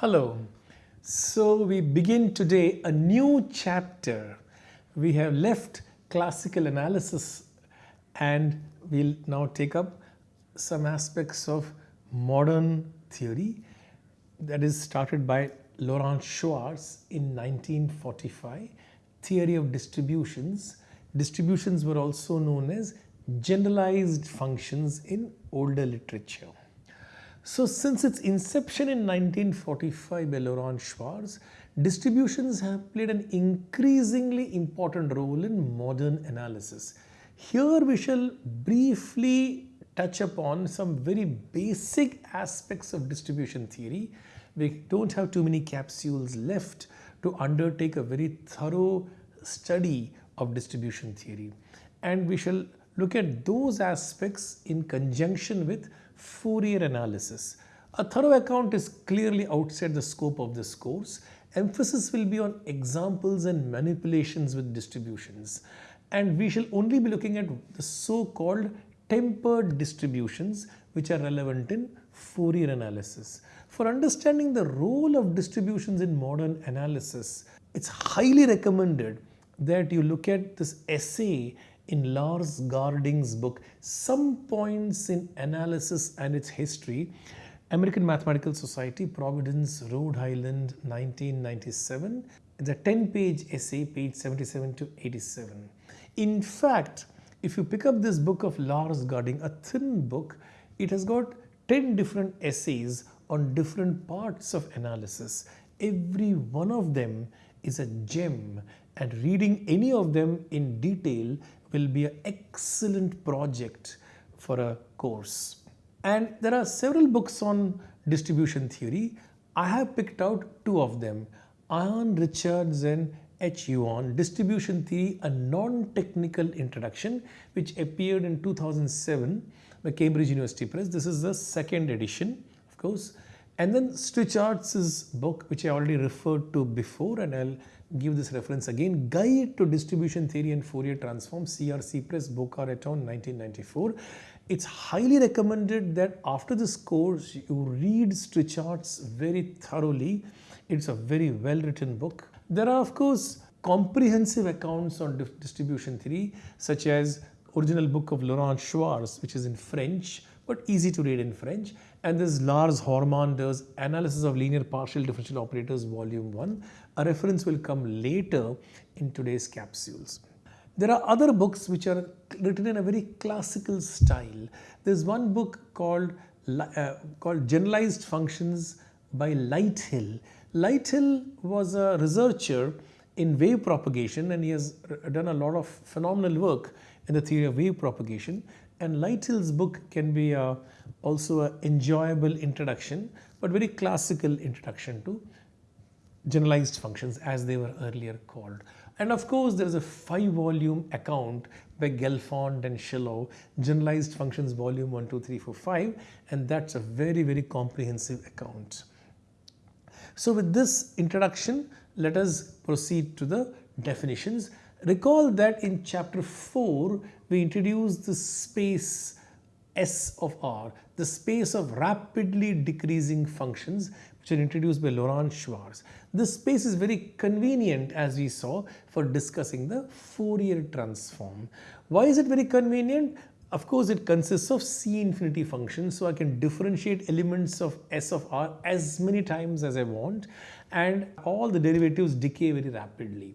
Hello. So we begin today a new chapter. We have left classical analysis and we'll now take up some aspects of modern theory that is started by Laurent Schwartz in 1945, theory of distributions. Distributions were also known as generalized functions in older literature. So since its inception in 1945 by Laurent Schwartz, distributions have played an increasingly important role in modern analysis. Here we shall briefly touch upon some very basic aspects of distribution theory. We don't have too many capsules left to undertake a very thorough study of distribution theory. And we shall look at those aspects in conjunction with Fourier analysis. A thorough account is clearly outside the scope of this course. Emphasis will be on examples and manipulations with distributions. And we shall only be looking at the so-called tempered distributions which are relevant in Fourier analysis. For understanding the role of distributions in modern analysis, it's highly recommended that you look at this essay in Lars Garding's book, Some Points in Analysis and Its History, American Mathematical Society, Providence, Rhode Island, 1997. It's a 10-page essay, page 77 to 87. In fact, if you pick up this book of Lars Garding, a thin book, it has got 10 different essays on different parts of analysis. Every one of them is a gem and reading any of them in detail will be an excellent project for a course. And there are several books on distribution theory. I have picked out two of them, Ian Richards and H. Youn, Distribution Theory, a non-technical introduction, which appeared in 2007 by Cambridge University Press. This is the second edition, of course. And then Strichartz's book, which I already referred to before, and I'll give this reference again, Guide to Distribution Theory and Fourier Transform, CRC Press, Boca Raton, 1994. It's highly recommended that after this course, you read Strichartz's very thoroughly. It's a very well written book. There are, of course, comprehensive accounts on distribution theory, such as original book of Laurent Schwartz, which is in French, but easy to read in French. And this Lars Hormander's Analysis of Linear Partial Differential Operators, Volume 1. A reference will come later in today's capsules. There are other books which are written in a very classical style. There's one book called, uh, called Generalized Functions by Lighthill. Lighthill was a researcher in wave propagation and he has done a lot of phenomenal work in the theory of wave propagation. And Lighthill's book can be a, also an enjoyable introduction, but very classical introduction to generalized functions as they were earlier called. And of course, there is a five volume account by Gelfand and Shilov, Generalized Functions Volume 1, 2, 3, 4, 5, and that's a very, very comprehensive account. So with this introduction, let us proceed to the definitions. Recall that in chapter 4, we introduced the space S of R, the space of rapidly decreasing functions which are introduced by Laurent Schwartz. This space is very convenient as we saw for discussing the Fourier transform. Why is it very convenient? Of course, it consists of C infinity functions, so I can differentiate elements of S of R as many times as I want and all the derivatives decay very rapidly.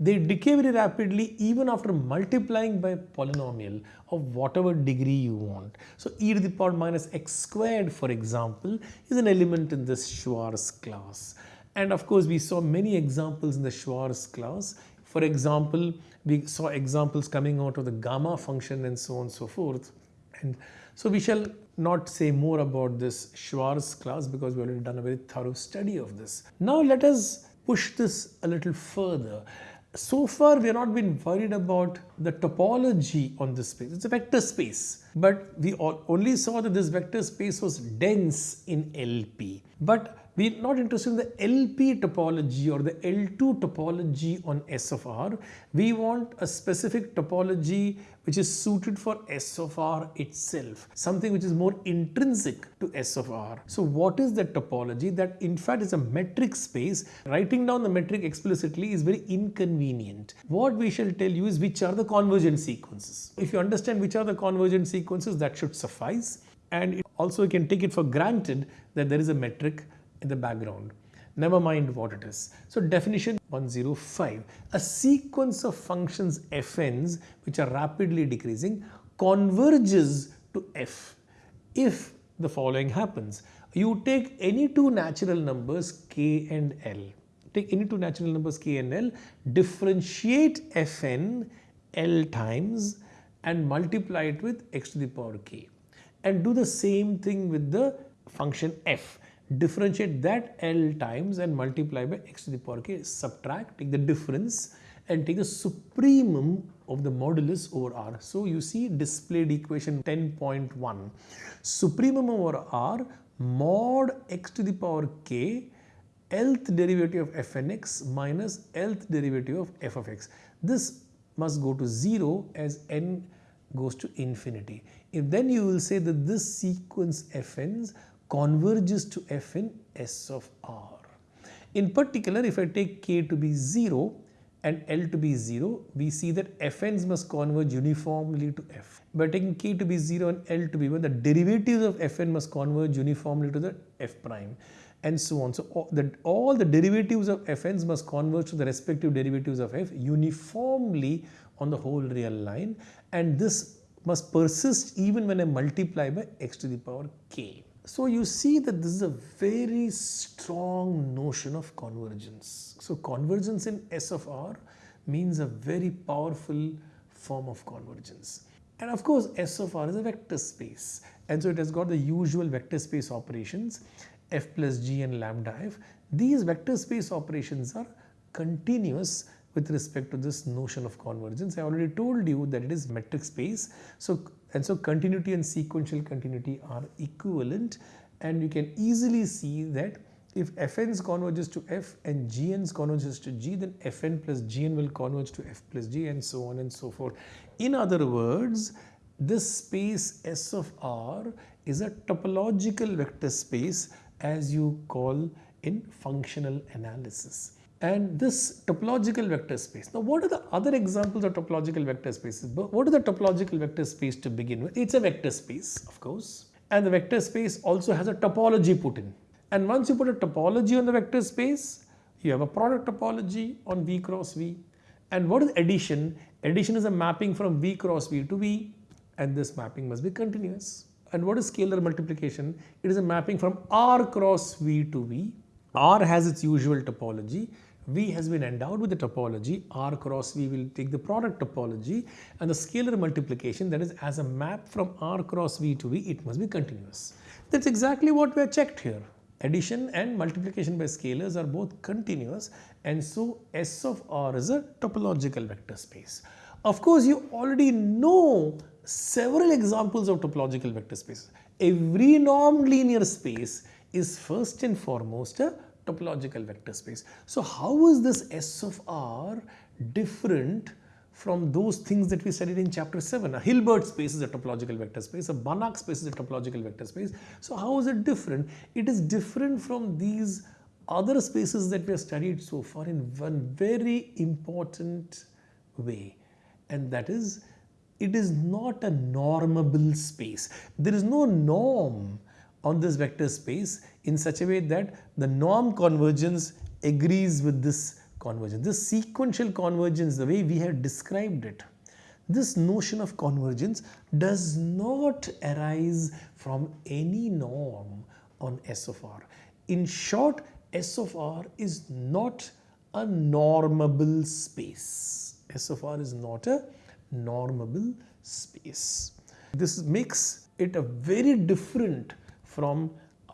They decay very rapidly even after multiplying by polynomial of whatever degree you want. So e to the power minus x squared for example is an element in this Schwartz class. And of course we saw many examples in the Schwartz class. For example, we saw examples coming out of the gamma function and so on and so forth. And so we shall not say more about this Schwartz class because we already done a very thorough study of this. Now let us push this a little further so far we have not been worried about the topology on this space. It's a vector space. but we only saw that this vector space was dense in LP. But we're not interested in the LP topology or the L2 topology on S of R. We want a specific topology which is suited for S of R itself, something which is more intrinsic to S of R. So what is that topology? That in fact is a metric space. Writing down the metric explicitly is very inconvenient. What we shall tell you is which are the convergent sequences. If you understand which are the convergent sequences, that should suffice. And also you can take it for granted that there is a metric in the background. Never mind what it is. So definition 105. A sequence of functions fn's which are rapidly decreasing converges to f if the following happens. You take any two natural numbers k and l. Take any two natural numbers k and l, differentiate fn l times and multiply it with x to the power k. And do the same thing with the function f differentiate that L times and multiply by x to the power k, subtract, take the difference and take the supremum of the modulus over R. So you see displayed equation 10.1. Supremum over R mod x to the power k lth derivative of fnx minus lth derivative of f of x. This must go to 0 as n goes to infinity. If then you will say that this sequence fn's converges to f in S of R. In particular, if I take k to be 0 and L to be 0, we see that fn's must converge uniformly to f. By taking k to be 0 and L to be 1, the derivatives of fn must converge uniformly to the f prime and so on. So all the, all the derivatives of fn's must converge to the respective derivatives of f uniformly on the whole real line and this must persist even when I multiply by x to the power k. So you see that this is a very strong notion of convergence. So convergence in S of R means a very powerful form of convergence. And of course S of R is a vector space and so it has got the usual vector space operations f plus g and lambda f. These vector space operations are continuous with respect to this notion of convergence. I already told you that it is metric space. So, and so continuity and sequential continuity are equivalent and you can easily see that if fn's converges to f and gn's converges to g then fn plus gn will converge to f plus g and so on and so forth. In other words, this space S of R is a topological vector space as you call in functional analysis and this topological vector space. Now what are the other examples of topological vector spaces? What is the topological vector space to begin with? It's a vector space of course and the vector space also has a topology put in and once you put a topology on the vector space you have a product topology on V cross V and what is addition? Addition is a mapping from V cross V to V and this mapping must be continuous. And what is scalar multiplication? It is a mapping from R cross V to V. R has its usual topology V has been endowed with the topology, R cross V will take the product topology and the scalar multiplication that is as a map from R cross V to V, it must be continuous. That's exactly what we have checked here. Addition and multiplication by scalars are both continuous and so S of R is a topological vector space. Of course, you already know several examples of topological vector spaces. Every normed linear space is first and foremost a topological vector space. So how is this S of R different from those things that we studied in chapter 7. A Hilbert space is a topological vector space, a Banach space is a topological vector space. So how is it different? It is different from these other spaces that we have studied so far in one very important way and that is it is not a normable space. There is no norm on this vector space in such a way that the norm convergence agrees with this convergence. This sequential convergence, the way we have described it, this notion of convergence does not arise from any norm on S of R. In short, S of R is not a normable space. S of R is not a normable space. This makes it a very different from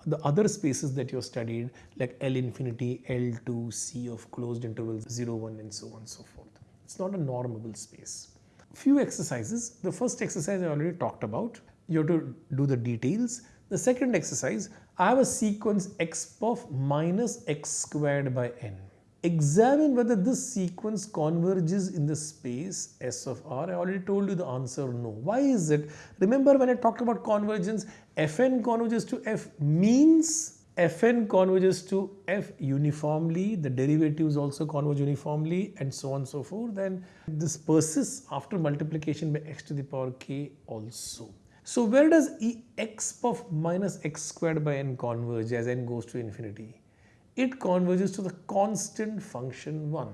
the other spaces that you studied like L infinity, L2, C of closed intervals 0, 1 and so on and so forth. It's not a normable space. Few exercises. The first exercise I already talked about. you have to do the details. The second exercise, I have a sequence x of minus x squared by n. Examine whether this sequence converges in the space S of R. I already told you the answer no. Why is it? Remember when I talked about convergence, Fn converges to F means Fn converges to F uniformly, the derivatives also converge uniformly and so on and so forth Then this persists after multiplication by x to the power k also. So where does e x of minus x squared by n converge as n goes to infinity? It converges to the constant function 1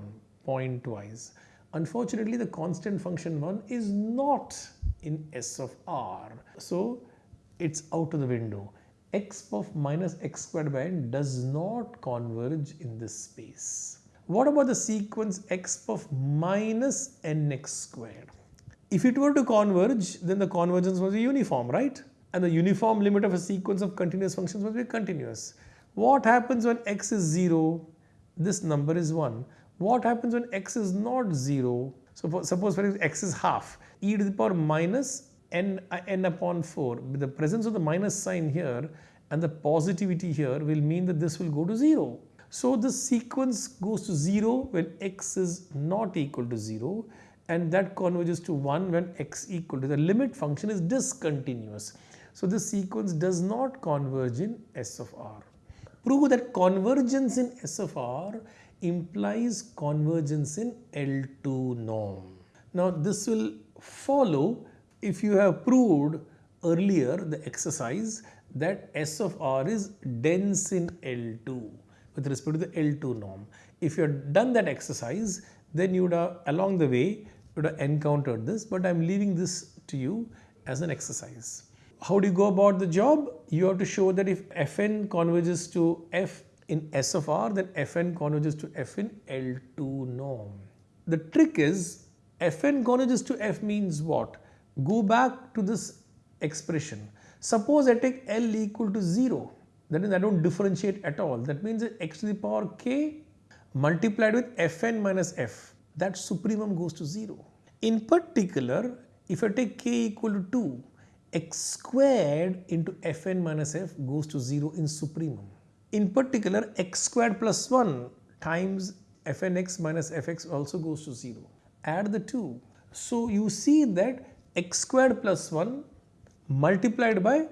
pointwise. Unfortunately, the constant function 1 is not in S of R. So it's out of the window. x of minus x squared by n does not converge in this space. What about the sequence x of minus nx squared? If it were to converge, then the convergence be uniform, right? And the uniform limit of a sequence of continuous functions must be continuous. What happens when x is 0? This number is 1. What happens when x is not 0? So for, suppose for example x is half, e to the power minus n, uh, n upon 4. With the presence of the minus sign here and the positivity here will mean that this will go to 0. So the sequence goes to 0 when x is not equal to 0 and that converges to 1 when x equal to the limit function is discontinuous. So this sequence does not converge in S of R. Prove that convergence in S of R implies convergence in L2 norm. Now this will follow if you have proved earlier the exercise that S of R is dense in L2 with respect to the L2 norm. If you have done that exercise then you would have along the way would have encountered this, but I'm leaving this to you as an exercise. How do you go about the job? You have to show that if Fn converges to F in S of R, then Fn converges to F in L2 norm. The trick is Fn converges to F means what? Go back to this expression. Suppose I take L equal to 0, that means I don't differentiate at all. That means x to the power k multiplied with Fn minus F that supremum goes to 0. In particular, if I take k equal to 2, x squared into fn minus f goes to 0 in supremum. In particular, x squared plus 1 times fnx minus fx also goes to 0. Add the 2. So you see that x squared plus 1 multiplied by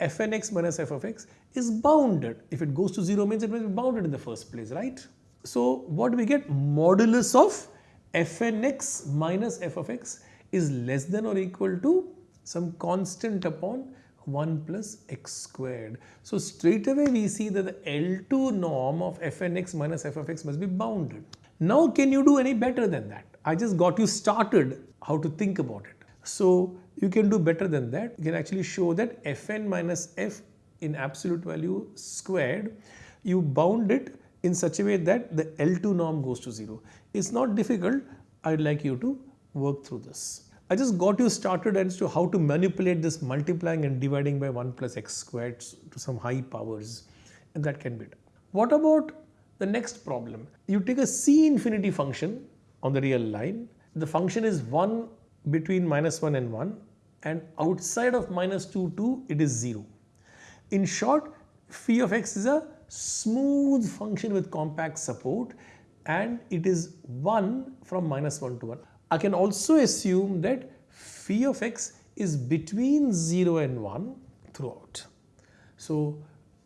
fnx minus f of x is bounded. If it goes to 0 means it will be bounded in the first place, right? So what we get? Modulus of fnx minus f of x is less than or equal to some constant upon 1 plus x squared. So straight away we see that the L2 norm of fnx minus f of x must be bounded. Now can you do any better than that? I just got you started how to think about it. So you can do better than that. You can actually show that fn minus f in absolute value squared, you bound it in such a way that the L2 norm goes to 0. It's not difficult. I'd like you to work through this. I just got you started as to how to manipulate this multiplying and dividing by 1 plus x squared to some high powers and that can be done. What about the next problem? You take a C infinity function on the real line. The function is 1 between minus 1 and 1 and outside of minus 2 2 it is 0. In short phi of x is a smooth function with compact support and it is 1 from minus 1 to 1. I can also assume that phi of x is between 0 and 1 throughout. So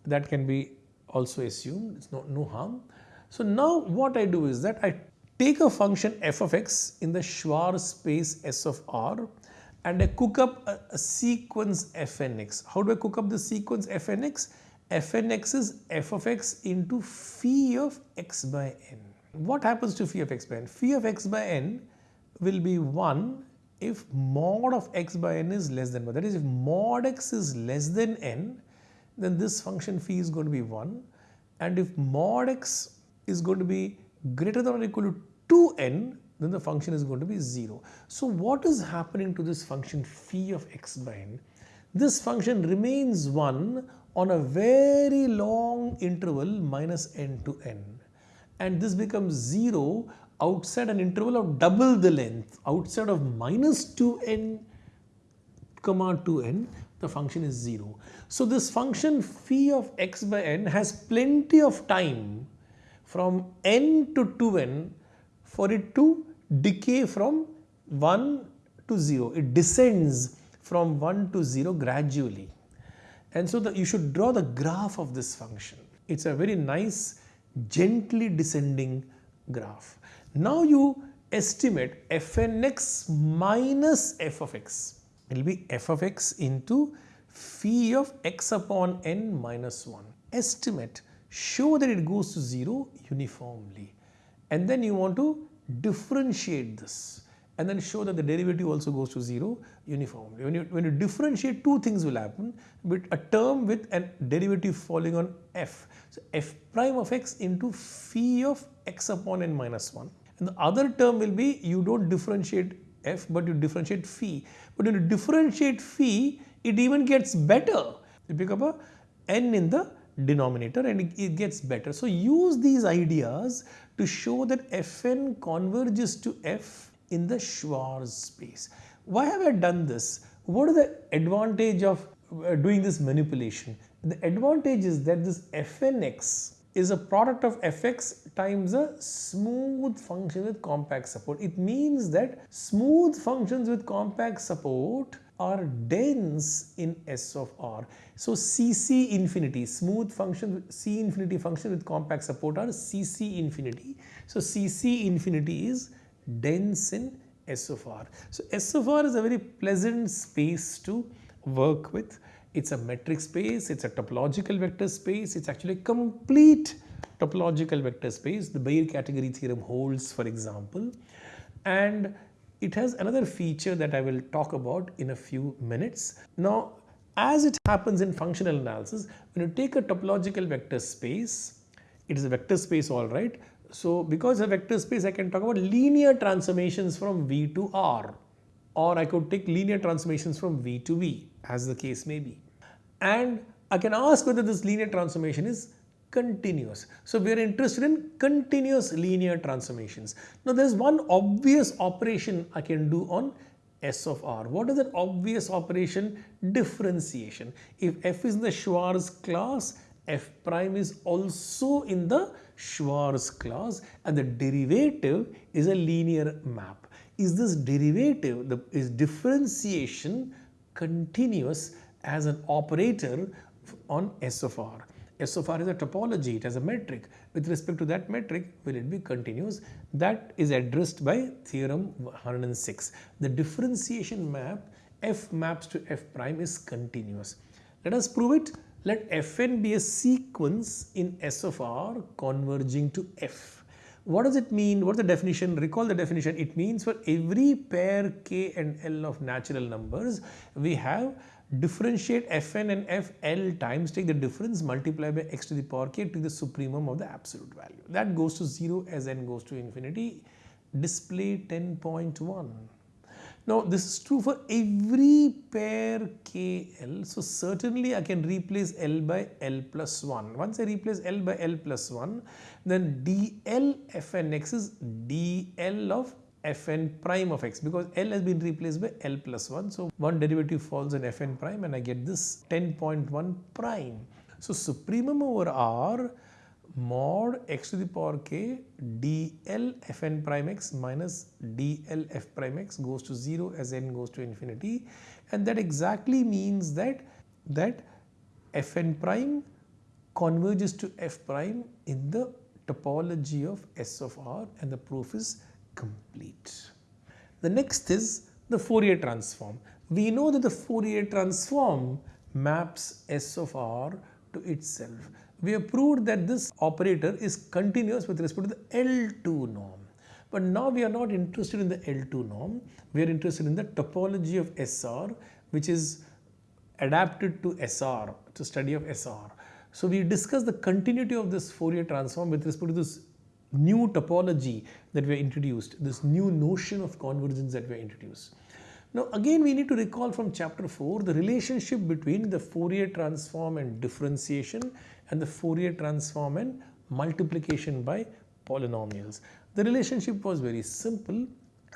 that can be also assumed, it's no, no harm. So now what I do is that I take a function f of x in the Schwartz space S of r and I cook up a, a sequence fnx. How do I cook up the sequence fnx? fnx is f of x into phi of x by n. What happens to phi of x by n? Phi of x by n will be 1 if mod of x by n is less than 1. That is if mod x is less than n then this function phi is going to be 1 and if mod x is going to be greater than or equal to 2n then the function is going to be 0. So what is happening to this function phi of x by n? This function remains 1 on a very long interval minus n to n and this becomes 0 outside an interval of double the length outside of minus 2n comma 2n the function is 0. So this function phi of x by n has plenty of time from n to 2n for it to decay from 1 to 0. It descends from 1 to 0 gradually. And so you should draw the graph of this function. It's a very nice gently descending graph. Now you estimate fnx minus f of x. It will be f of x into phi of x upon n minus 1. Estimate, show that it goes to 0 uniformly. And then you want to differentiate this and then show that the derivative also goes to 0 uniformly. When you, when you differentiate, two things will happen, but a term with a derivative falling on f. So f prime of x into phi of x upon n minus 1. And the other term will be you don't differentiate f, but you differentiate phi. But when you differentiate phi, it even gets better. You pick up a n in the denominator and it gets better. So use these ideas to show that fn converges to f in the Schwartz space. Why have I done this? What is the advantage of uh, doing this manipulation? The advantage is that this fnx is a product of fx times a smooth function with compact support. It means that smooth functions with compact support are dense in S of R. So CC infinity, smooth function, C infinity function with compact support are CC infinity. So CC infinity is dense in S of R. So S of R is a very pleasant space to work with. It's a metric space, it's a topological vector space, it's actually a complete topological vector space. The Baire category theorem holds for example and it has another feature that I will talk about in a few minutes. Now as it happens in functional analysis, when you take a topological vector space, it is a vector space all right, so because a vector space I can talk about linear transformations from V to R or I could take linear transformations from V to V as the case may be. And I can ask whether this linear transformation is continuous. So we are interested in continuous linear transformations. Now there is one obvious operation I can do on S of R. What is that obvious operation? Differentiation. If f is in the Schwartz class, f prime is also in the Schwartz class and the derivative is a linear map. Is this derivative, the, is differentiation continuous as an operator on S of R? S of R is a topology, it has a metric. With respect to that metric, will it be continuous? That is addressed by theorem 106. The differentiation map f maps to f prime is continuous. Let us prove it let Fn be a sequence in S of R converging to F. What does it mean? What's the definition? Recall the definition. It means for every pair K and L of natural numbers, we have differentiate Fn and Fl times take the difference multiply by x to the power k to the supremum of the absolute value. That goes to 0 as n goes to infinity. Display 10.1. Now this is true for every pair KL. So certainly I can replace L by L plus 1. Once I replace L by L plus 1, then dl fnx is dl of fn prime of x because L has been replaced by L plus 1. So one derivative falls in fn prime and I get this 10.1 prime. So supremum over R mod x to the power k dl fn prime x minus dl f prime x goes to 0 as n goes to infinity and that exactly means that that fn prime converges to f prime in the topology of S of R and the proof is complete. The next is the Fourier transform. We know that the Fourier transform maps S of R to itself we have proved that this operator is continuous with respect to the L2 norm. But now we are not interested in the L2 norm, we are interested in the topology of SR which is adapted to SR, to study of SR. So we discuss the continuity of this Fourier transform with respect to this new topology that we introduced, this new notion of convergence that we introduced. Now again we need to recall from chapter 4 the relationship between the Fourier transform and differentiation and the Fourier transform and multiplication by polynomials. The relationship was very simple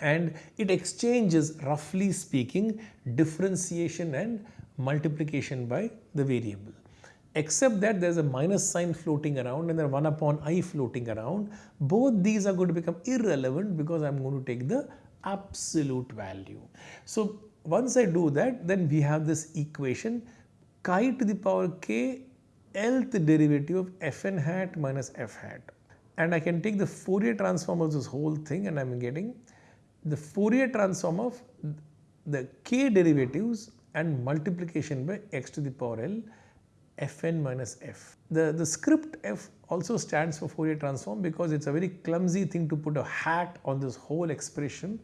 and it exchanges roughly speaking differentiation and multiplication by the variable except that there's a minus sign floating around and there 1 upon i floating around both these are going to become irrelevant because I'm going to take the absolute value. So once I do that then we have this equation chi to the power k nth derivative of fn hat minus f hat and I can take the Fourier transform of this whole thing and I'm getting the Fourier transform of the k derivatives and multiplication by x to the power l fn minus f. The, the script f also stands for Fourier transform because it's a very clumsy thing to put a hat on this whole expression.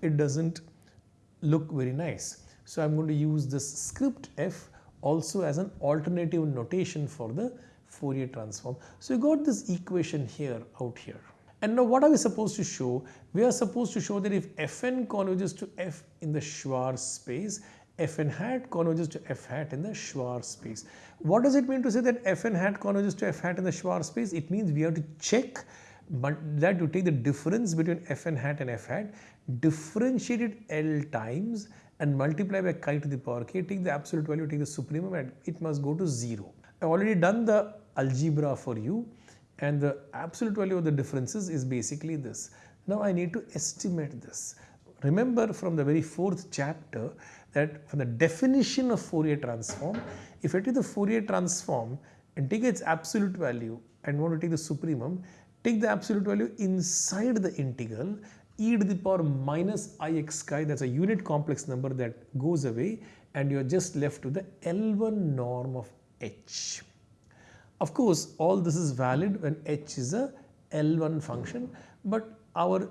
It doesn't look very nice. So I'm going to use this script f also as an alternative notation for the Fourier transform. So you got this equation here out here. And now what are we supposed to show? We are supposed to show that if fn converges to f in the Schwartz space, fn hat converges to f hat in the Schwartz space. What does it mean to say that fn hat converges to f hat in the Schwartz space? It means we have to check but that you take the difference between fn hat and f hat, differentiate it L times and multiply by chi to the power k, take the absolute value, take the supremum and it must go to 0. I've already done the algebra for you and the absolute value of the differences is basically this. Now I need to estimate this. Remember from the very fourth chapter that from the definition of Fourier transform, if I take the Fourier transform and take its absolute value and want to take the supremum, take the absolute value inside the integral e to the power minus ix chi that's a unit complex number that goes away and you are just left with the L1 norm of h. Of course, all this is valid when h is a L1 function, but our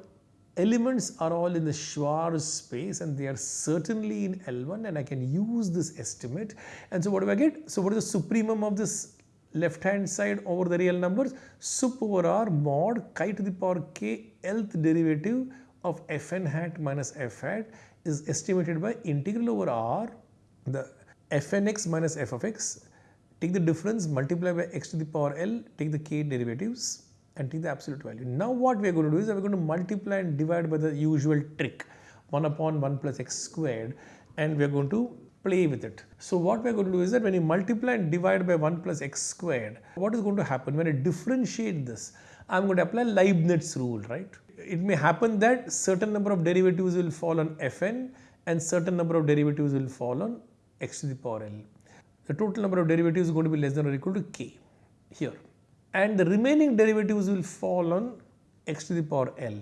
elements are all in the Schwartz space and they are certainly in L1 and I can use this estimate. And so what do I get? So what is the supremum of this left hand side over the real numbers? Sup over R mod chi to the power k lth derivative of fn hat minus f hat is estimated by integral over R the fnx minus f of x take the difference multiply by x to the power L take the k derivatives and take the absolute value. Now what we are going to do is we are going to multiply and divide by the usual trick 1 upon 1 plus x squared and we are going to play with it. So what we are going to do is that when you multiply and divide by 1 plus x squared, what is going to happen when I differentiate this? I am going to apply Leibniz rule, right? It may happen that certain number of derivatives will fall on fn and certain number of derivatives will fall on x to the power l. The total number of derivatives is going to be less than or equal to k here and the remaining derivatives will fall on x to the power L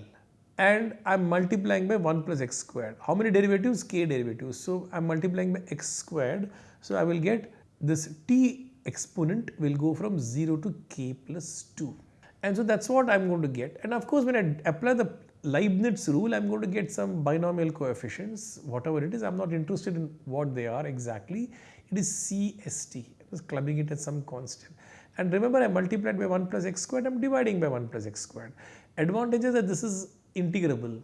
and I'm multiplying by 1 plus x squared. How many derivatives? k derivatives. So I'm multiplying by x squared. So I will get this t exponent will go from 0 to k plus 2. And so that's what I'm going to get. And of course, when I apply the Leibniz rule, I'm going to get some binomial coefficients, whatever it is. I'm not interested in what they are exactly. It is CST. I was clubbing it as some constant. And remember I multiplied by 1 plus x squared, I am dividing by 1 plus x squared. Advantage is that this is integrable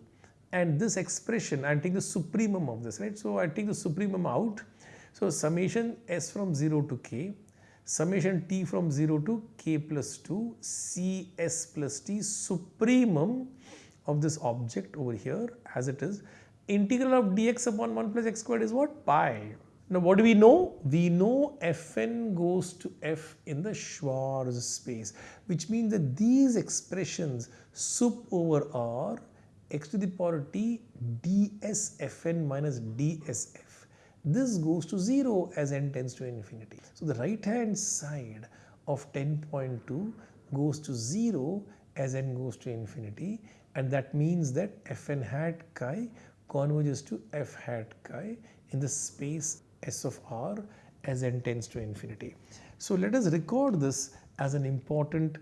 and this expression I take the supremum of this, right. So I take the supremum out. So summation s from 0 to k, summation t from 0 to k plus 2, cs plus t supremum of this object over here as it is. Integral of dx upon 1 plus x squared is what? Pi. Now what do we know? We know Fn goes to F in the Schwartz space which means that these expressions sup over R x to the power t ds Fn minus dsf this goes to 0 as n tends to infinity. So the right hand side of 10.2 goes to 0 as n goes to infinity and that means that Fn hat chi converges to F hat chi in the space S of R as n tends to infinity. So let us record this as an important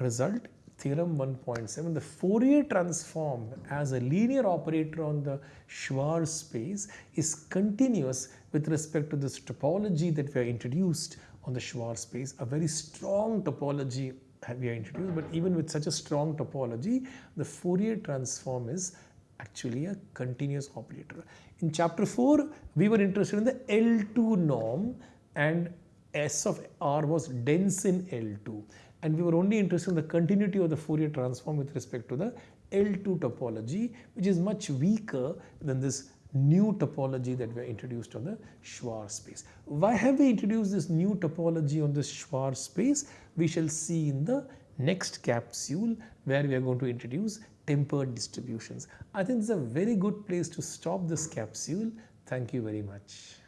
result theorem 1.7 the Fourier transform as a linear operator on the Schwartz space is continuous with respect to this topology that we have introduced on the Schwartz space a very strong topology we have introduced but even with such a strong topology the Fourier transform is actually a continuous operator. In chapter 4, we were interested in the L2 norm and S of R was dense in L2. and we were only interested in the continuity of the Fourier transform with respect to the L2 topology which is much weaker than this new topology that we introduced on the Schwartz space. Why have we introduced this new topology on the Schwartz space? We shall see in the next capsule where we are going to introduce tempered distributions. I think it's a very good place to stop this capsule. Thank you very much.